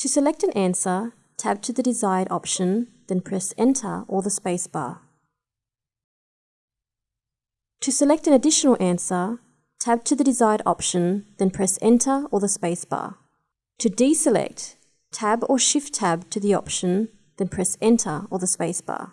To select an answer, tab to the desired option, then press Enter or the spacebar. To select an additional answer, tab to the desired option, then press Enter or the spacebar. To deselect, tab or shift tab to the option, then press Enter or the spacebar.